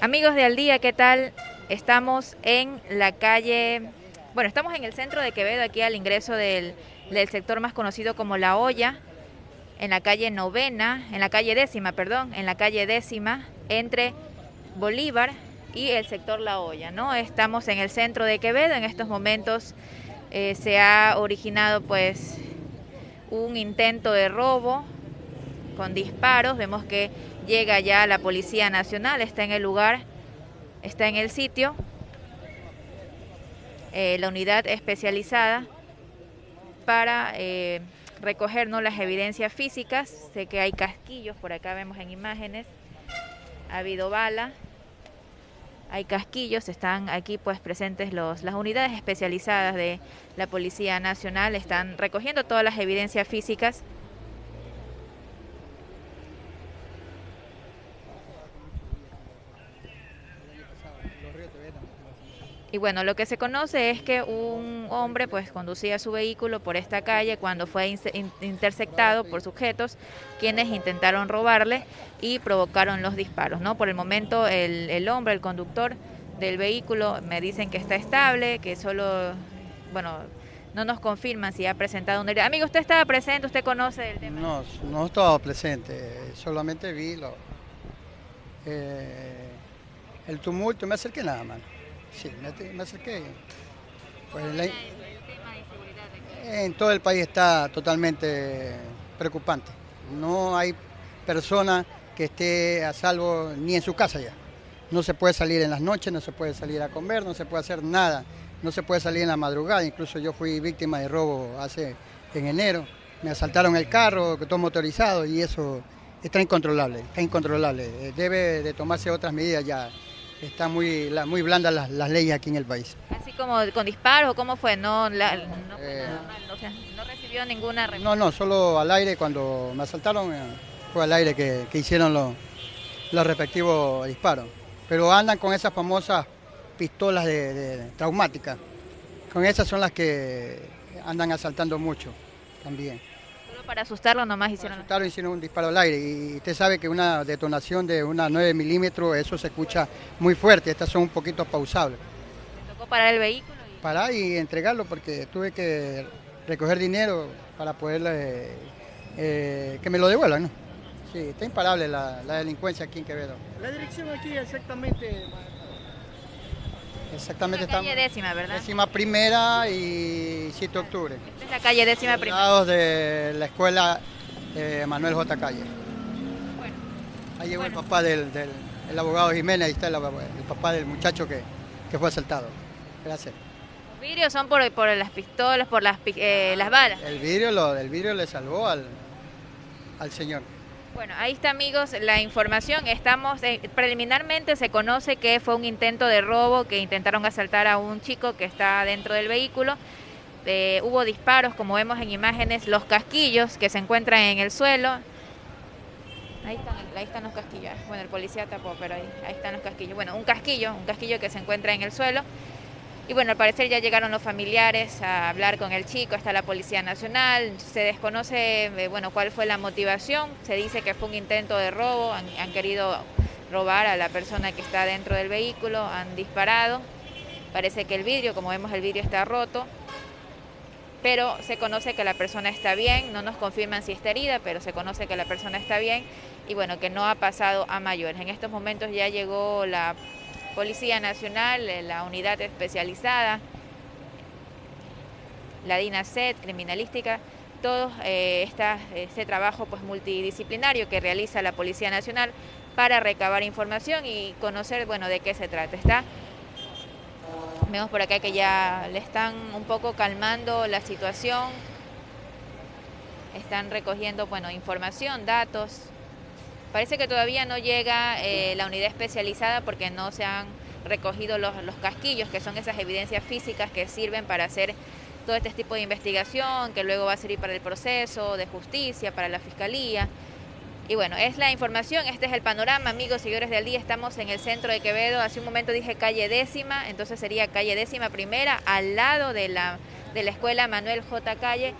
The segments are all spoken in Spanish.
Amigos de Al Día, ¿qué tal? Estamos en la calle, bueno, estamos en el centro de Quevedo, aquí al ingreso del, del sector más conocido como La Olla, en la calle novena, en la calle décima, perdón, en la calle décima, entre Bolívar y el sector La Olla, ¿no? Estamos en el centro de Quevedo, en estos momentos eh, se ha originado pues un intento de robo con disparos, vemos que llega ya la Policía Nacional, está en el lugar, está en el sitio, eh, la unidad especializada para eh, recoger ¿no? las evidencias físicas. Sé que hay casquillos, por acá vemos en imágenes, ha habido bala, hay casquillos, están aquí pues presentes los, las unidades especializadas de la Policía Nacional, están recogiendo todas las evidencias físicas Y bueno, lo que se conoce es que un hombre pues conducía su vehículo por esta calle cuando fue interceptado por sujetos quienes intentaron robarle y provocaron los disparos. ¿no? Por el momento el, hombre, el conductor del vehículo, me dicen que está estable, que solo, bueno, no nos confirman si ha presentado un Amigo, ¿usted estaba presente? ¿Usted conoce el tema? No, no estaba presente, solamente vi lo, eh, el tumulto, me acerqué nada más. Sí, me, acerqué. Pues en todo el país está totalmente preocupante. No hay persona que esté a salvo ni en su casa ya. No se puede salir en las noches, no se puede salir a comer, no se puede hacer nada. No se puede salir en la madrugada. Incluso yo fui víctima de robo hace en enero. Me asaltaron el carro, todo motorizado y eso está incontrolable, está incontrolable. Debe de tomarse otras medidas ya está muy, muy blanda las, leyes aquí en el país. Así como con disparos, ¿cómo fue? No, no, eh, no recibió ninguna... No, no, solo al aire, cuando me asaltaron, eh, fue al aire que, hicieron los, los respectivos disparos. Pero andan con esas famosas pistolas de traumáticas. Con esas son las que andan asaltando mucho también para asustarlo nomás hicieron. Para hicieron un disparo al aire y usted sabe que una detonación de una 9 milímetros, eso se escucha muy fuerte, estas son un poquito pausables. ¿Le tocó parar el vehículo? Parar y entregarlo porque tuve que recoger dinero para poder eh, eh, que me lo devuelvan, ¿no? Sí, está imparable la, la delincuencia aquí en Quevedo. La dirección aquí exactamente... Exactamente. La calle décima, ¿verdad? Décima primera y 7 de octubre. Esta es la calle décima primera. Lados de la escuela eh, Manuel J. Calle. Bueno. Ahí llegó el papá del, el abogado Jiménez, ahí está el, papá del muchacho que, que, fue asaltado. Gracias. ¿Los vidrios son por, por las pistolas, por las, eh, las balas? El vidrio, lo, el vidrio le salvó al, al señor. Bueno, ahí está amigos la información. Estamos eh, preliminarmente se conoce que fue un intento de robo que intentaron asaltar a un chico que está dentro del vehículo. Eh, hubo disparos, como vemos en imágenes, los casquillos que se encuentran en el suelo. Ahí están, ahí están los casquillos. Bueno, el policía tapó, pero ahí, ahí están los casquillos. Bueno, un casquillo, un casquillo que se encuentra en el suelo. Y bueno, al parecer ya llegaron los familiares a hablar con el chico, está la Policía Nacional, se desconoce eh, bueno, cuál fue la motivación, se dice que fue un intento de robo, han, querido robar a la persona que está dentro del vehículo, han disparado, parece que el vidrio, como vemos el vidrio está roto, pero se conoce que la persona está bien, no nos confirman si está herida, pero se conoce que la persona está bien y bueno, que no ha pasado a mayores. En estos momentos ya llegó la Policía Nacional, eh, la unidad especializada, la DINASET, criminalística, todo eh, este trabajo pues, multidisciplinario que realiza la Policía Nacional para recabar información y conocer bueno, de qué se trata. Está, vemos por acá que ya le están un poco calmando la situación, están recogiendo bueno, información, datos, Parece que todavía no llega eh, la unidad especializada porque no se han recogido los, casquillos, que son esas evidencias físicas que sirven para hacer todo este tipo de investigación, que luego va a servir para el proceso de justicia, para la fiscalía. Y bueno, es la información, este es el panorama, amigos, seguidores del día, estamos en el centro de Quevedo, hace un momento dije calle décima, entonces sería calle décima primera, al lado de la, de la escuela Manuel J. Calle,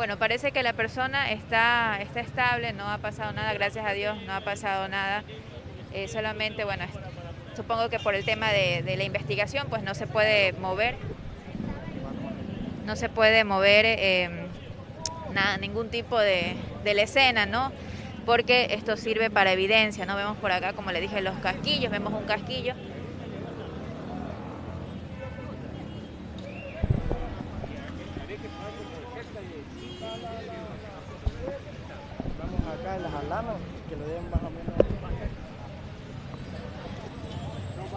Bueno, parece que la persona está, está estable, no ha pasado nada, gracias a Dios, no ha pasado nada. Eh, solamente, bueno, supongo que por el tema de, la investigación, pues no se puede mover, no se puede mover em, nada, ningún tipo de, de la escena, ¿no? Porque esto sirve para evidencia, ¿no? Vemos por acá, como le dije, los casquillos, vemos un casquillo las alamas que le den más o menos. No faltó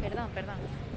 Perdón, perdón.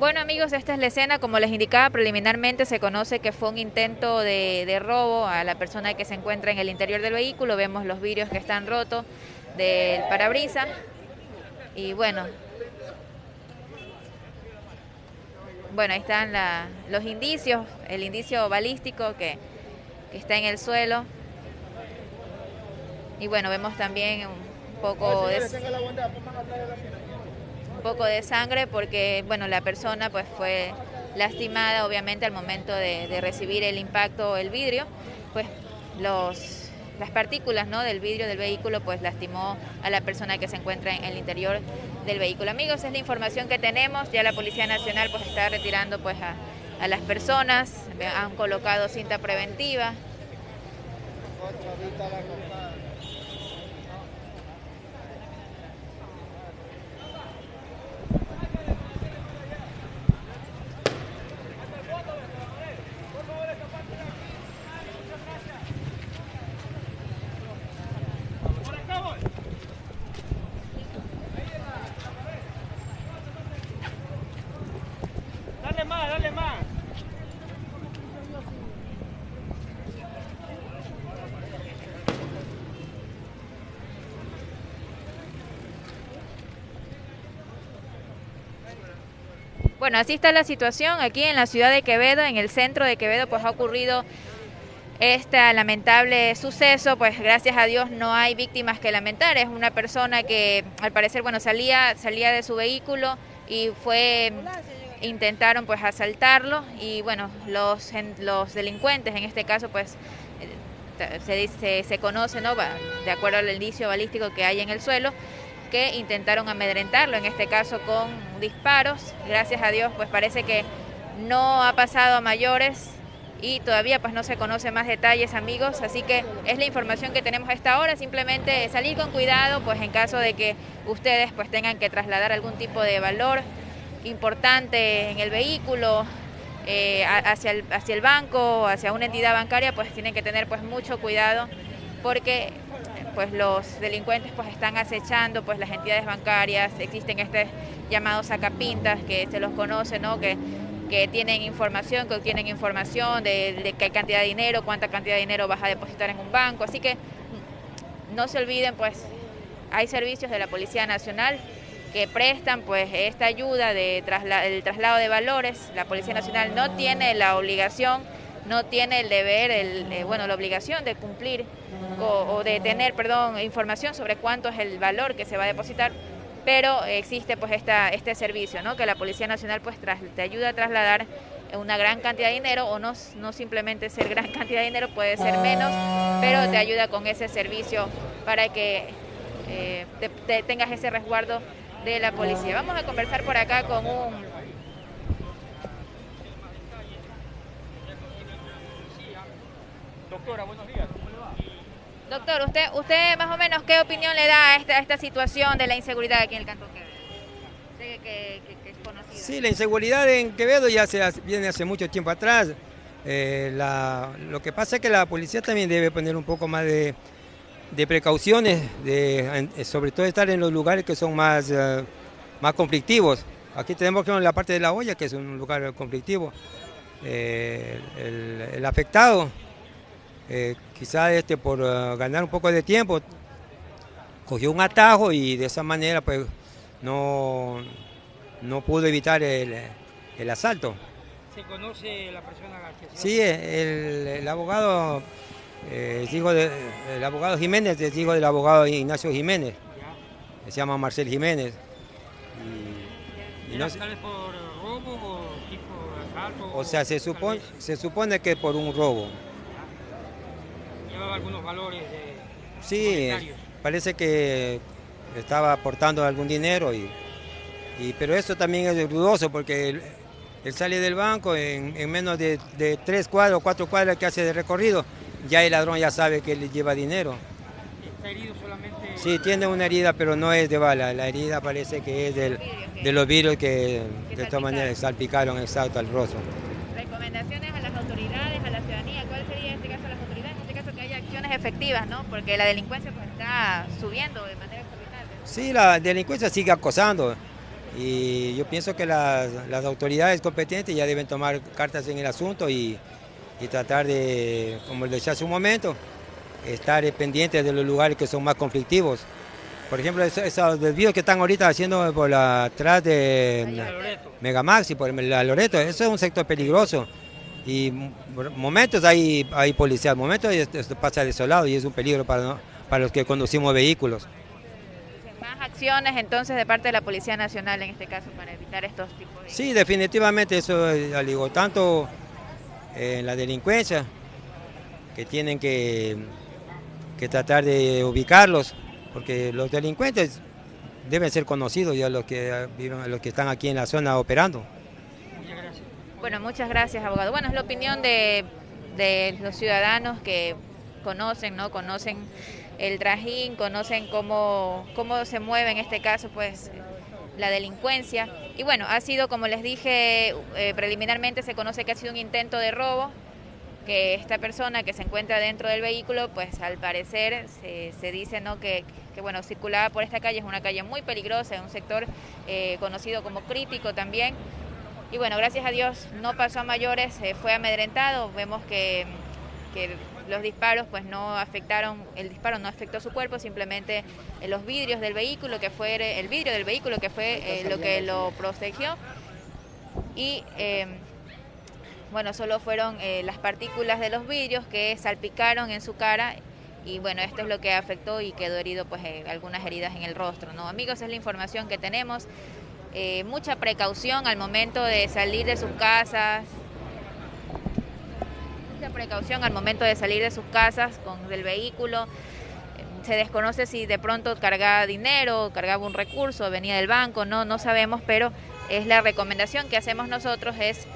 Bueno amigos, esta es la escena, como les indicaba preliminarmente, se conoce que fue un intento de, robo a la persona que se encuentra en el interior del vehículo, vemos los vidrios que están rotos del parabrisas. Y bueno, bueno ahí están los indicios, el indicio balístico que, que está en el suelo. Y bueno, vemos también un poco de poco de sangre porque bueno la persona pues fue lastimada obviamente al momento de, recibir el impacto el vidrio pues los las partículas ¿no? del vidrio del vehículo pues lastimó a la persona que se encuentra en el interior del vehículo. Amigos, es la información que tenemos, ya la Policía Nacional pues está retirando pues a, a las personas, han colocado cinta preventiva. Bueno, así está la situación aquí en la ciudad de Quevedo, en el centro de Quevedo, pues ha ocurrido este lamentable suceso, pues gracias a Dios no hay víctimas que lamentar. Es una persona que al parecer, bueno, salía, salía de su vehículo y fue intentaron pues asaltarlo y bueno, los, los delincuentes en este caso pues eh, se, se, se conoce, ¿no? De acuerdo al indicio balístico que hay en el suelo, que intentaron amedrentarlo, en este caso con disparos. Gracias a Dios, pues parece que no ha pasado a mayores y todavía pues no se conoce más detalles amigos, así que es la información que tenemos a esta hora, simplemente salir con cuidado pues en caso de que ustedes pues tengan que trasladar algún tipo de valor importante en el vehículo eh, hacia, el, hacia el banco, hacia una entidad bancaria, pues tienen que tener pues mucho cuidado porque pues los delincuentes pues están acechando pues las entidades bancarias, existen estos llamados sacapintas que se los conoce, ¿no? Que, que tienen información, que obtienen información de, de qué cantidad de dinero, cuánta cantidad de dinero vas a depositar en un banco, así que no se olviden pues hay servicios de la Policía Nacional que prestan pues esta ayuda de el traslado de valores. La Policía Nacional no tiene la obligación no tiene el deber, el, eh, bueno, la obligación de cumplir o, de tener, perdón, información sobre cuánto es el valor que se va a depositar, pero existe pues esta, este servicio, ¿no? Que la Policía Nacional pues te ayuda a trasladar una gran cantidad de dinero o no, no simplemente ser gran cantidad de dinero, puede ser menos, pero te ayuda con ese servicio para que eh, tengas ese resguardo de la policía. Vamos a conversar por acá con un Doctora, buenos días, ¿cómo le va? Doctor, usted, usted más o menos qué opinión le da a esta, esta situación de la inseguridad aquí en el Cantón Quevedo. que, es conocido. Sí, la inseguridad en Quevedo ya se viene hace mucho tiempo atrás. Eh, lo que pasa es que la policía también debe poner un poco más de, de precauciones, de, sobre todo estar en los lugares que son más, eh, más conflictivos. Aquí tenemos que la parte de la olla, que es un lugar conflictivo. Eh, el, afectado, eh, quizás este, por ganar un poco de tiempo, cogió un atajo y de esa manera pues no, no pudo evitar el, el asalto. ¿Se conoce la persona que Sí, el, abogado eh, hijo de, el abogado Jiménez es hijo del abogado Ignacio Jiménez. Se llama Marcel Jiménez. Y, no por robo o tipo asalto? O sea, se supone, se supone que por un robo. ¿Llevaba algunos valores de Sí, parece que estaba aportando algún dinero y, y pero eso también es dudoso porque él sale del banco en, menos de, tres cuadros cuatro cuadras que hace de recorrido, ya el ladrón ya sabe que le lleva dinero. ¿Está herido solamente? Sí, tiene una herida, pero no es de bala. La herida parece que es de los virus que, de todas maneras salpicaron exacto al rostro. Recomendaciones a las autoridades, a la ciudadanía. ¿Cuál sería en este caso a las autoridades? En este caso que haya acciones efectivas, ¿no? Porque la delincuencia pues, está subiendo de manera extraordinaria. Sí, la delincuencia sigue acosando. Y yo pienso que las, autoridades competentes ya deben tomar cartas en el asunto y, tratar de, como les decía hace un momento, estar pendientes de los lugares que son más conflictivos. Por ejemplo, esos, desvíos que están ahorita haciendo por la, atrás de Megamax y por la Loreto, eso es un sector peligroso. Y momentos hay, hay policía, momentos esto pasa desolado y es un peligro para, para los que conducimos vehículos acciones entonces de parte de la Policía Nacional en este caso para evitar estos tipos de... Sí, definitivamente eso, digo, tanto en la delincuencia, que tienen que, que tratar de ubicarlos, porque los delincuentes deben ser conocidos ya los que viven, los que están aquí en la zona operando. Bueno, muchas gracias, abogado. Bueno, es la opinión de, los ciudadanos que conocen, ¿no? Conocen el trajín, conocen cómo, cómo se mueve en este caso pues la delincuencia. Y bueno, ha sido, como les dije eh, preliminarmente, se conoce que ha sido un intento de robo, que esta persona que se encuentra dentro del vehículo, pues al parecer se, dice ¿no? que, que, bueno, circulaba por esta calle, es una calle muy peligrosa, es un sector eh, conocido como crítico también. Y bueno, gracias a Dios no pasó a mayores, fue amedrentado, vemos que, que los disparos pues no afectaron, el disparo no afectó su cuerpo, simplemente eh, los vidrios del vehículo, que fue el vidrio del vehículo que fue eh, lo que lo protegió. Y eh, bueno, solo fueron las partículas de los vidrios que salpicaron en su cara y bueno, esto es lo que afectó y quedó herido pues algunas heridas en el rostro, ¿no? Amigos, es la información que tenemos. Mucha precaución al momento de salir de sus casas, precaución al momento de salir de sus casas con el vehículo. Se desconoce si de pronto cargaba dinero, cargaba un recurso, venía del banco, no, no sabemos, pero es la recomendación que hacemos nosotros es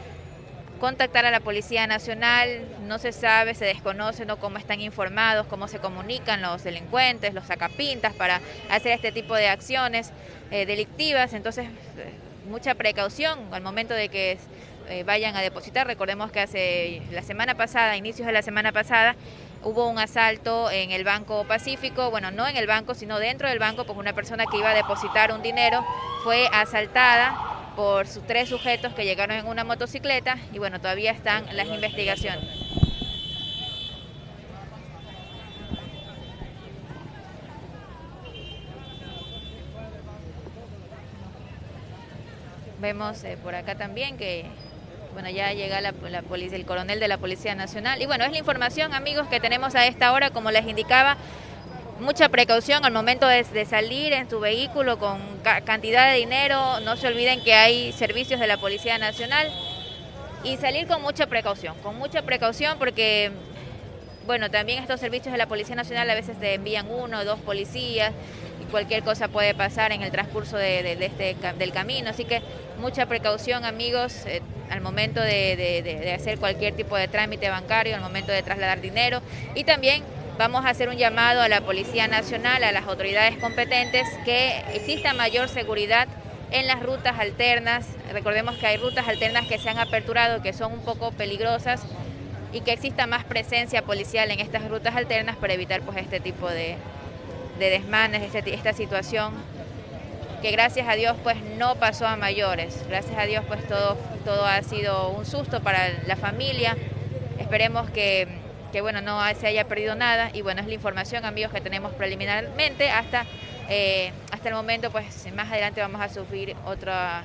contactar a la Policía Nacional, no se sabe, se desconoce ¿no? cómo están informados, cómo se comunican los delincuentes, los sacapintas para hacer este tipo de acciones eh, delictivas, entonces eh, mucha precaución al momento de que eh, vayan a depositar. Recordemos que hace la semana pasada, inicios de la semana pasada, hubo un asalto en el Banco Pacífico, bueno, no en el banco, sino dentro del banco, pues una persona que iba a depositar un dinero fue asaltada por sus tres sujetos que llegaron en una motocicleta y bueno, todavía están las investigaciones. Vemos eh, por acá también que bueno, ya llega la, policía, el coronel de la Policía Nacional. Y bueno, es la información, amigos, que tenemos a esta hora, como les indicaba, mucha precaución al momento de, salir en su vehículo con cantidad de dinero. No se olviden que hay servicios de la Policía Nacional y salir con mucha precaución, con mucha precaución porque, bueno, también estos servicios de la Policía Nacional a veces te envían uno o dos policías y cualquier cosa puede pasar en el transcurso de, este, del camino. Así que mucha precaución, amigos. Eh, al momento de, hacer cualquier tipo de trámite bancario, al momento de trasladar dinero y también vamos a hacer un llamado a la Policía Nacional, a las autoridades competentes, que exista mayor seguridad en las rutas alternas. Recordemos que hay rutas alternas que se han aperturado, que son un poco peligrosas y que exista más presencia policial en estas rutas alternas para evitar pues este tipo de, de desmanes, este, esta situación que gracias a Dios pues no pasó a mayores. Gracias a Dios pues todo, todo ha sido un susto para la familia. Esperemos que, que bueno, no se haya perdido nada y bueno, es la información amigos que tenemos preliminarmente hasta, eh, hasta el momento, pues más adelante vamos a subir otra,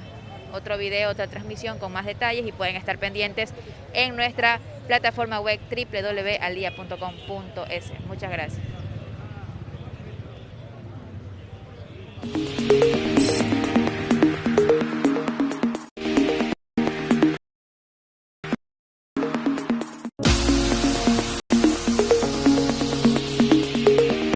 otro video, otra transmisión con más detalles y pueden estar pendientes en nuestra plataforma web www.aldia.com.es. Muchas gracias.